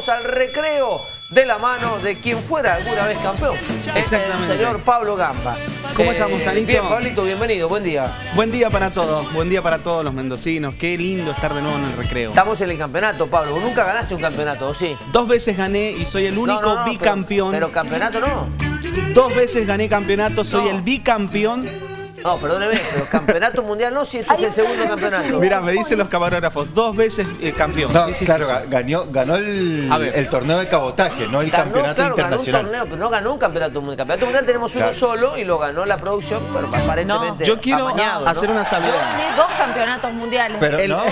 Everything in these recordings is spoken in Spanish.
vamos al recreo de la mano de quien fuera alguna vez campeón. Exactamente. El señor Pablo Gamba. ¿Cómo estamos, Tanito? Bien, Pablito, bienvenido, buen día. Buen día para todos, buen día para todos los mendocinos. Qué lindo estar de nuevo en el recreo. Estamos en el campeonato, Pablo. Vos Nunca ganaste un campeonato, ¿o sí? Dos veces gané y soy el único No, no, no, bicampeón. Pero, pero campeonato no. Dos veces gané campeonato, soy el bicampeón. No, perdóneme, pero campeonato mundial no, si este es el segundo campeonato. Mirá, me dicen los camarógrafos, dos veces eh, campeón. No, Sí, sí, claro, sí, sí. ga- ganó, ganó el, torneo de cabotaje, no el Ganó, campeonato claro, ganó un internacional. torneo, pero no ganó un campeonato mundial. Campeonato mundial tenemos uno Claro. solo y lo ganó la producción, pero aparentemente Yo quiero amañado, ¿no? hacer una Yo salvedad. gané dos campeonatos mundiales. Pero El- no,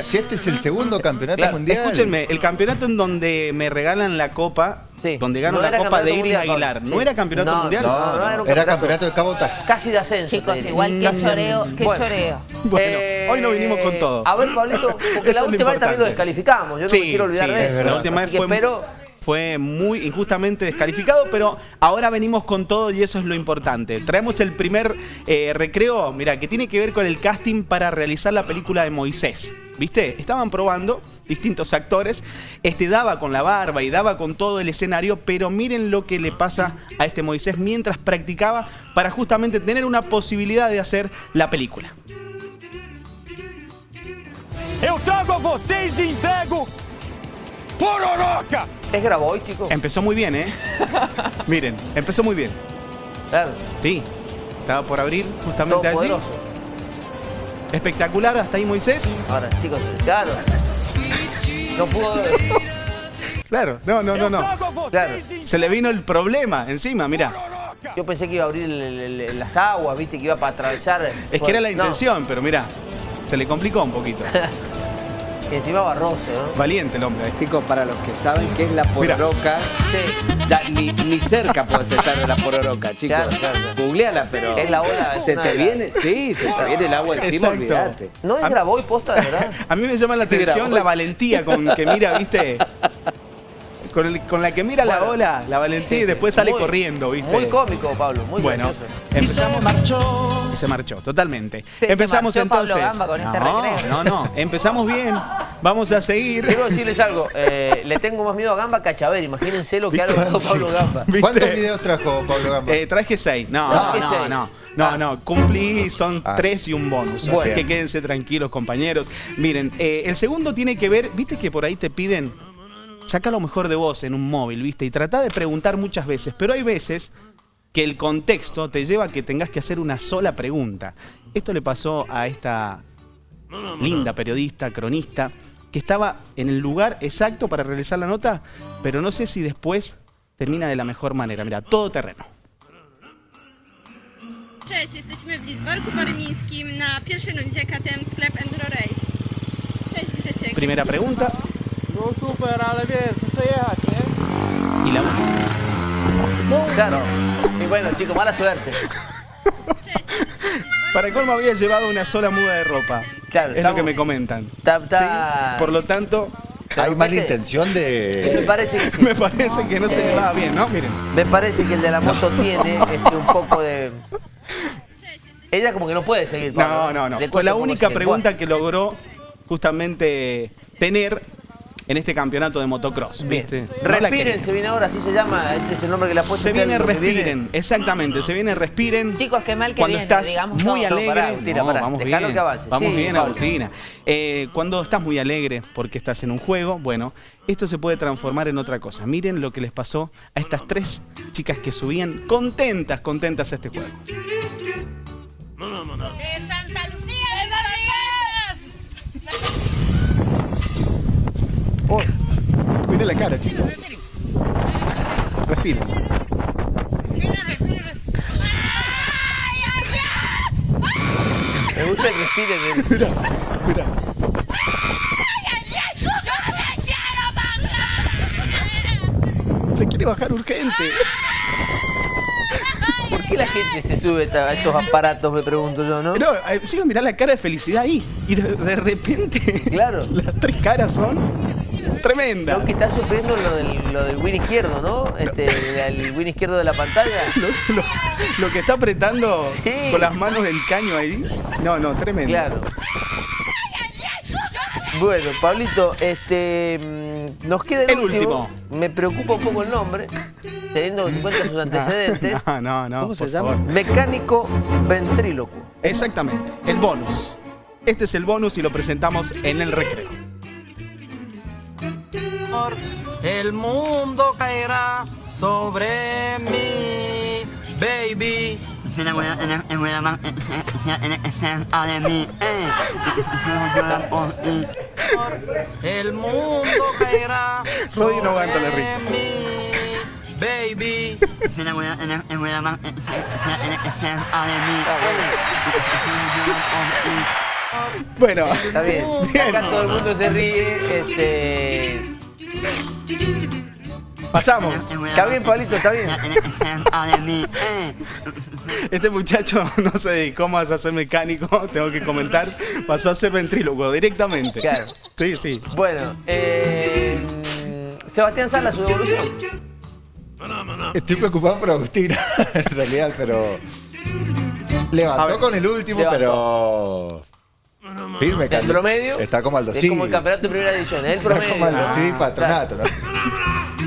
si este es el segundo campeonato Claro, mundial. Escúchenme, el campeonato en donde me regalan la copa, Sí. donde gano No la era copa de Iris Aguilar. ¿no era campeonato No, mundial? No, No, no no, era campeonato. de cabotaje. Casi de ascenso. Chicos, igual que choreo, qué Bueno. choreo. Bueno, Eh, hoy no vinimos con todo. A ver, Pablito, porque la última vez también lo descalificamos. Yo no Sí, me quiero olvidar de es eso. La última vez que fue, espero. fue muy injustamente descalificado, pero ahora venimos con todo y eso es lo importante. Traemos el primer eh, recreo, mira, que tiene que ver con el casting para realizar la película de Moisés. ¿Viste? Estaban probando distintos actores. Este daba con la barba y daba con todo el escenario, pero miren lo que le pasa a este Moisés mientras practicaba para justamente tener una posibilidad de hacer la película. Eu trago a vocês e entrego Pororoca! ¿Es Grabois, chicos? Empezó muy bien, ¿eh? Miren, empezó muy bien. Claro. Sí, estaba por abrir justamente allí. Todopoderoso. Espectacular, hasta ahí Moisés. Ahora, chicos, claro. No pudo. Claro, no, no, no, no. Claro. Se le vino el problema encima, mira. Pororoca! Yo pensé que iba a abrir el- el- el- las aguas, viste, que iba para atravesar. Es que era la No, intención, pero mira, se le complicó un poquito. y encima barroso, ¿no? Valiente el hombre. Chicos, para los que saben qué es la pororoca, Sí. ya ni, ni cerca puedes estar de la pororoca, chicos. Claro, claro, claro. Googleala, pero. Es la ola, Se te viene, sí, se te viene el agua encima, Exacto. olvídate. ¿No es Grabois posta, de verdad? A mí me llama la atención la valentía con que mira, ¿viste? Con, el- con la que mira la ola, la valentía Sí, y sí. después sale Muy- corriendo, ¿viste? Muy cómico, Pablo, muy bueno, gracioso. empezamos. Y se marchó, totalmente. Sí, se Empezamos marchó Pablo entonces. Gamba con este no, no, no. Empezamos bien. Vamos a seguir. Quiero decirles algo, eh, le tengo más miedo a Gamba que a Chaver, imagínense lo que ha logrado Pablo Gamba. ¿Viste? ¿Cuántos videos trajo Pablo Gamba? Eh, traje seis. No, No, no, ¿qué no, seis? no. No, Ah. no, cumplí, son Ah. tres y un bonus. Bueno. Así que quédense tranquilos, compañeros. Miren, eh, el segundo tiene que ver, viste que por ahí te piden, saca lo mejor de vos en un móvil, viste, y trata de preguntar muchas veces, pero hay veces que el contexto te lleva a que tengas que hacer una sola pregunta. Esto le pasó a esta linda periodista, cronista, que estaba en el lugar exacto para realizar la nota, pero no sé si después termina de la mejor manera. Mira, todo terreno. Cześć, jesteśmy w Lizborku Borymińskim na pierwszej rundzie KTM Sklep Enduro Race. Cześć Grzesiek. Primera pregunta No super, ale wiesz, muszę jechać, nie? y la última. Claro. Y bueno, chicos, mala suerte. Para colmo había llevado una sola muda de ropa. Claro, es lo que me comentan. Está- Sí, Por lo tanto, Hay mala intención Me de. parece que sí. me parece que no se le va bien, ¿no? Miren. Me parece que el de la moto tiene este, un poco de... Ella como que no puede seguir. No, no, no. Fue la única pregunta que logró justamente tener en este campeonato de motocross. Bien. ¿viste? No Respiren, se viene ahora, así se llama. Este es el nombre que le ha puesto Se viene respiren, exactamente, se viene respiren. Chicos, qué mal que cuando viene, estás digamos muy. No, alegre, pará, no, vamos bien, que avance. vamos Sí, bien, Pablo. Agustina. Eh, cuando estás muy alegre porque estás en un juego, bueno, esto se puede transformar en otra cosa. Miren lo que les pasó a estas tres chicas que subían contentas, contentas a este juego. Miren la cara, chicos. Respiren. Me gusta que respiren. Mira, mira. Se quiere bajar urgente. ¿Por qué la gente se sube a estos aparatos, me pregunto yo, no? No, eh, sigo mirar la cara de felicidad ahí. Y de, de repente. Claro. Las tres caras son tremendas. Creo que está sufriendo lo del, lo del win izquierdo, ¿no? Este, el win izquierdo de la pantalla. Lo, lo- lo que está apretando Sí. con las manos del caño ahí. No, no, tremendo. Claro. Bueno, Pablito, este, mm, Nos queda el, El último. último. Me preocupa un poco el nombre, teniendo en cuenta sus antecedentes. No, no, no. ¿Cómo se llama? favor. Mecánico ventrílocuo. Exactamente, el bonus. Este es el bonus y lo presentamos en el recreo. El mundo caerá sobre mí, baby. El mundo caerá Rodri no aguanta la sobre risa. mí, baby. Bueno, Está bien. Bien. Acá todo el mundo se ríe. Este. Pasamos. Está bien, Pablito, está bien. Este muchacho no se dedicó más a ser mecánico, tengo que comentar. Pasó a ser ventrílocuo directamente. Claro. Sí, sí. Bueno, eh, Sebastián Sala, su devolución. Estoy preocupado por Agustina, en realidad, pero. Levantó ver. con el último, Levantó. pero. Firme, El Cali. promedio. Está como Aldo Es como el campeonato de primera división, es el Está promedio. como Aldo Ah, Civi claro. patronato, ¿no?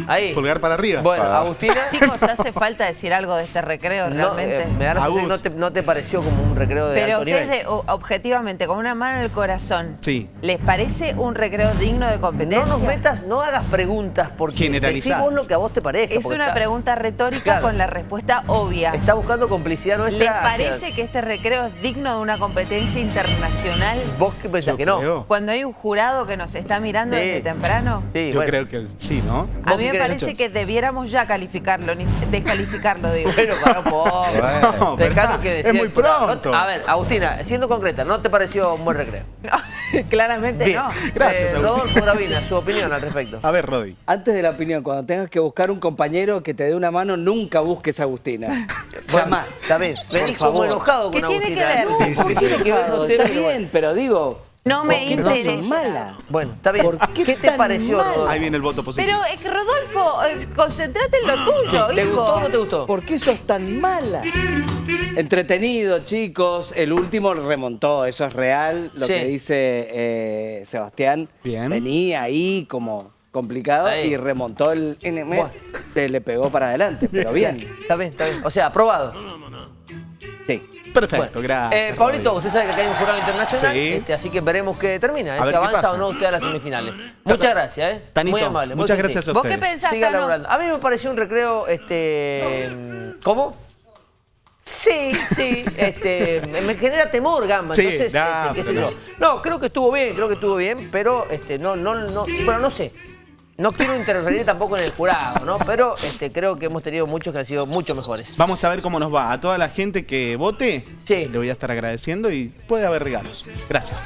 Ahí. Pulgar para arriba. Bueno, Ah. Agustina. Chicos, ¿hace falta decir algo de este recreo No, realmente? eh, me da la no te, no te pareció como un recreo de Pero alto ustedes, nivel. de- o- objetivamente, con una mano en el corazón, Sí. ¿les parece un recreo digno de competencia? No nos metas, no hagas preguntas porque decí Generalizadas. vos lo que a vos te parezca. Es una está- pregunta retórica Claro. con la respuesta obvia. Está buscando complicidad nuestra. ¿Les hacia- parece que este recreo es digno de una competencia internacional? ¿Vos qué pensás Yo que no? creo. Cuando hay un jurado que nos está mirando Sí. desde temprano. Sí, Yo bueno. creo que sí, ¿no? A ¿Vos mí qué me parece que debiéramos ya calificarlo, ni descalificarlo, digo. Bueno, para un poco. Bueno. No, que decía es muy pronto. No a ver, Agustina, siendo concreta, ¿no te pareció un buen recreo? No, claramente Bien. no. Gracias, Eh. Rodolfo Gravina, su opinión al respecto. A ver, Rodri. Antes de la opinión, cuando tengas que buscar un compañero que te dé una mano, nunca busques a Agustina. Jamás. Está bien. Venís como enojado con ¿Qué tiene Agustina. que ver? No, Sí, ¿por sí, qué sí. tiene que ver? No sé, Está bien, bueno. pero digo. No me ¿por qué tan interesa. mala? Bueno, está bien. ¿Por qué ¿Qué te pareció, mal? Rodolfo? Ahí viene el voto positivo. Pero es que Rodolfo, eh, concentrate en lo tuyo, ¿Te hijo. gustó o no te gustó? ¿Por qué sos tan mala? Entretenido, chicos. El último remontó, eso es real. Lo Sí. que dice eh, Sebastián. Bien. Venía ahí como complicado Ahí. y remontó el NM. Bueno. Se le pegó para adelante, pero bien. Está bien, está bien. O sea, aprobado. Perfecto, Bueno, gracias. eh, Pablito, usted sabe que acá hay un jurado internacional, Sí. este, así que veremos qué termina, eh, si avanza pasa. o no usted a las semifinales. Muchas gracias, ¿eh? Tanito, muy amable. muchas gracias a ¿Vos qué ustedes. pensás, Siga laburando. A mí me pareció un recreo, este... ¿Cómo? Sí, sí, este, me genera temor, Gamba, Sí, entonces, este, qué sé yo. No, creo que estuvo bien, creo que estuvo bien, pero, este, no, no, no, bueno, no sé. No quiero interferir tampoco en el jurado, ¿no? Pero, este, creo que hemos tenido muchos que han sido mucho mejores. Vamos a ver cómo nos va. A toda la gente que vote, Sí. le voy a estar agradeciendo y puede haber regalos. Gracias.